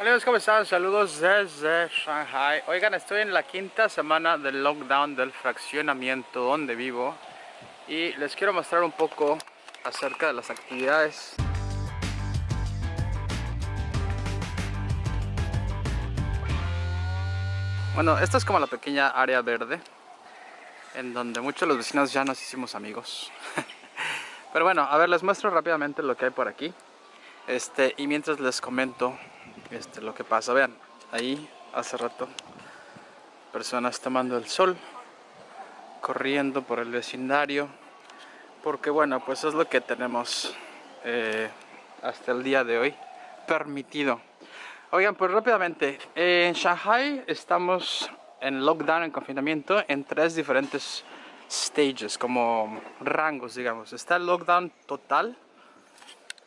Amigos, ¿cómo están? Saludos desde Shanghai. Oigan, estoy en la quinta semana del lockdown del fraccionamiento donde vivo y les quiero mostrar un poco acerca de las actividades. Bueno, esta es como la pequeña área verde en donde muchos de los vecinos ya nos hicimos amigos. Pero bueno, a ver, les muestro rápidamente lo que hay por aquí. Este, y mientras les comento este, lo que pasa. Vean, ahí hace rato personas tomando el sol, corriendo por el vecindario, porque bueno, pues es lo que tenemos eh, hasta el día de hoy permitido. Oigan, pues rápidamente, en Shanghai estamos en lockdown, en confinamiento, en tres diferentes stages, como rangos, digamos. Está el lockdown total,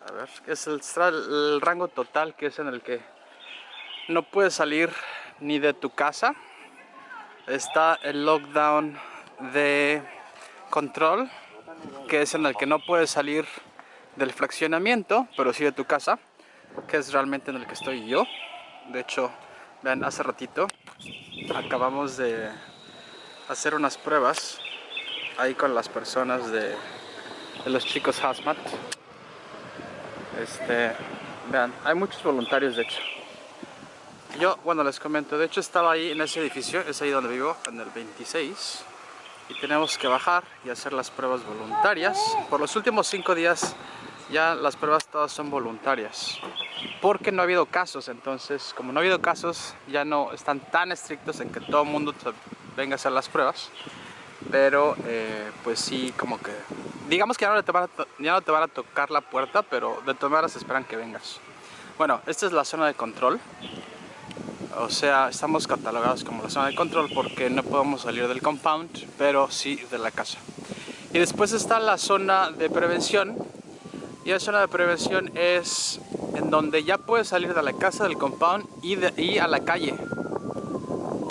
a ver, es el rango total que es en el que no puedes salir ni de tu casa. Está el lockdown de control, que es en el que no puedes salir del fraccionamiento, pero sí de tu casa, que es realmente en el que estoy yo. De hecho, vean, hace ratito acabamos de hacer unas pruebas ahí con las personas de, los chicos Hazmat. Este, vean, hay muchos voluntarios de hecho. Yo, bueno, les comento, de hecho estaba ahí en ese edificio, es ahí donde vivo, en el 26 y tenemos que bajar y hacer las pruebas voluntarias. Por los últimos cinco días ya las pruebas todas son voluntarias porque no ha habido casos, entonces como no ha habido casos ya no están tan estrictos en que todo el mundo venga a hacer las pruebas. Pero eh, pues sí como que digamos que ya no, te van a ya no te van a tocar la puerta pero de todas maneras esperan que vengas. Bueno, esta es la zona de control o sea, estamos catalogados como la zona de control porque no podemos salir del compound, pero sí de la casa. Y después está la zona de prevención. Y la zona de prevención es en donde ya puedes salir de la casa, del compound y, a la calle.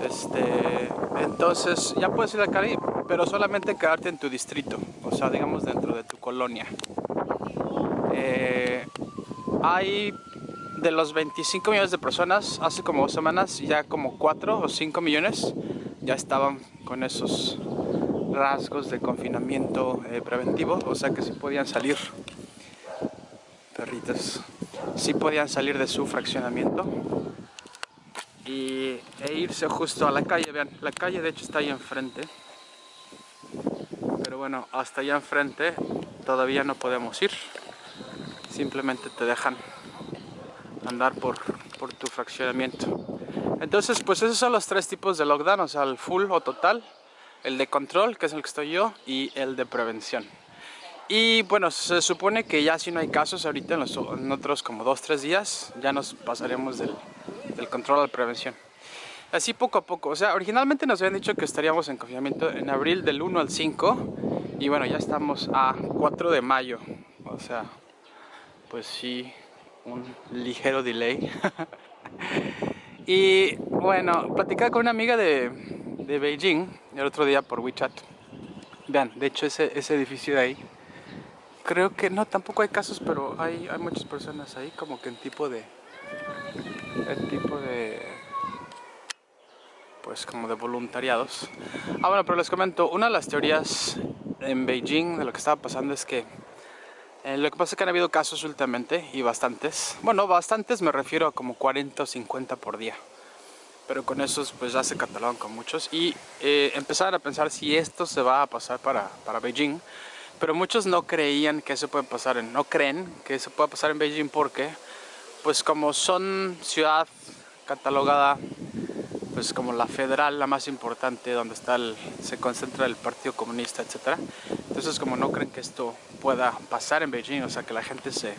Este, entonces ya puedes ir a la calle, pero solamente quedarte en tu distrito, o sea, digamos dentro de tu colonia. Eh, hay de los 25 millones de personas, hace como dos semanas, ya como 4 o 5 millones ya estaban con esos rasgos de confinamiento eh, preventivo, o sea que sí podían salir, perritos, sí podían salir de su fraccionamiento y, e irse justo a la calle, vean, la calle de hecho está ahí enfrente, pero bueno, hasta allá enfrente todavía no podemos ir, simplemente te dejan andar por, por tu fraccionamiento. Entonces, pues esos son los tres tipos de lockdown, o sea, el full o total, el de control, que es el que estoy yo, y el de prevención. Y bueno, se supone que ya si no hay casos ahorita en, los, en otros como dos, tres días, ya nos pasaremos del, del control a la prevención. Así poco a poco, o sea, originalmente nos habían dicho que estaríamos en confinamiento en abril del 1 al 5 y bueno, ya estamos a 4 de mayo, o sea, pues sí, un ligero delay. y bueno, platicaba con una amiga de, de, Beijing el otro día por WeChat. Vean, de hecho ese, ese edificio de ahí, creo que no, tampoco hay casos, pero hay, hay muchas personas ahí como que en tipo de... El tipo de... Pues como de voluntariados. Ah, bueno, pero les comento, una de las teorías en Beijing de lo que estaba pasando es que eh, lo que pasa es que han habido casos últimamente y bastantes. Bueno, bastantes me refiero a como 40 o 50 por día. Pero con esos pues ya se catalogan con muchos. Y eh, empezaron a pensar si esto se va a pasar para, para Beijing. Pero muchos no creían que eso puede pasar, en, no creen que eso pueda pasar en Beijing porque pues como son ciudad catalogada pues como la federal, la más importante, donde está el, se concentra el Partido Comunista, etc. Entonces como no creen que esto pueda pasar en Beijing, o sea que la gente se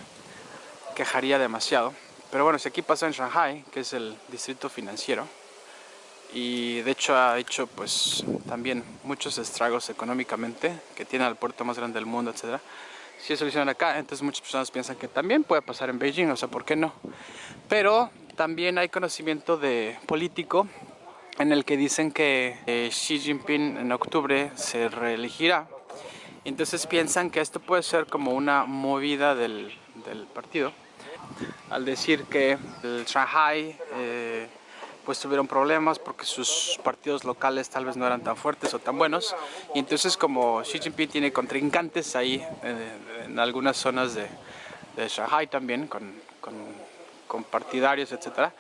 quejaría demasiado. Pero bueno, si aquí pasa en Shanghai, que es el distrito financiero, y de hecho ha hecho pues también muchos estragos económicamente, que tiene el puerto más grande del mundo, etc. Si eso lo hicieron acá, entonces muchas personas piensan que también puede pasar en Beijing, o sea, ¿por qué no? Pero también hay conocimiento de político en el que dicen que eh, Xi Jinping en octubre se reelegirá. Entonces piensan que esto puede ser como una movida del, del partido. Al decir que el Shanghai eh, pues tuvieron problemas porque sus partidos locales tal vez no eran tan fuertes o tan buenos. Y entonces como Xi Jinping tiene contrincantes ahí en algunas zonas de, de Shanghai también con, con, con partidarios etcétera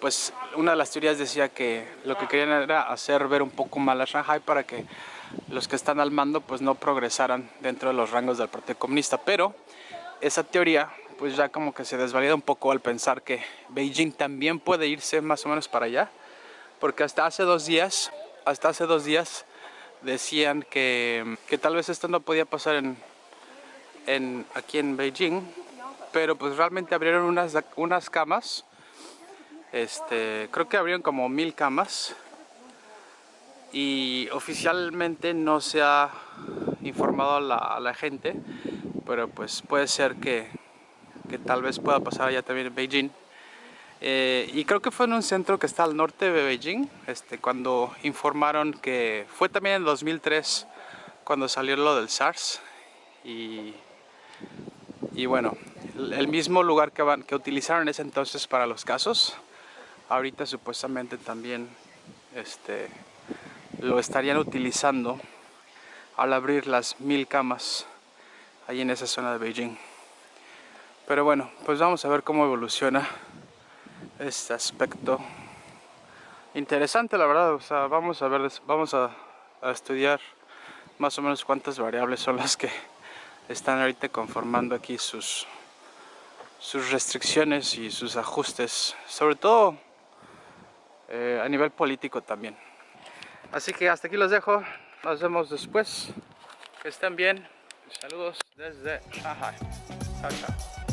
pues una de las teorías decía que lo que querían era hacer ver un poco mal a Shanghai para que los que están al mando pues no progresaran dentro de los rangos del Partido Comunista, pero esa teoría pues ya como que se desvalida un poco al pensar que Beijing también puede irse más o menos para allá, porque hasta hace dos días, hasta hace dos días decían que, que tal vez esto no podía pasar en, en, aquí en Beijing, pero pues realmente abrieron unas, unas camas este, creo que abrieron como mil camas y oficialmente no se ha informado a la, gente, pero pues puede ser que, que, tal vez pueda pasar allá también en Beijing. Eh, y creo que fue en un centro que está al norte de Beijing, este, cuando informaron que fue también en 2003 cuando salió lo del SARS y, y bueno, el mismo lugar que, van, que utilizaron ese entonces para los casos ahorita supuestamente también este, lo estarían utilizando al abrir las mil camas ahí en esa zona de Beijing. Pero bueno, pues vamos a ver cómo evoluciona este aspecto. Interesante la verdad, o sea, vamos a ver, vamos a, a estudiar más o menos cuántas variables son las que están ahorita conformando aquí sus, sus restricciones y sus ajustes. Sobre todo eh, a nivel político también. Así que hasta aquí los dejo, nos vemos después, que estén bien, saludos desde Shanghai, chao chao.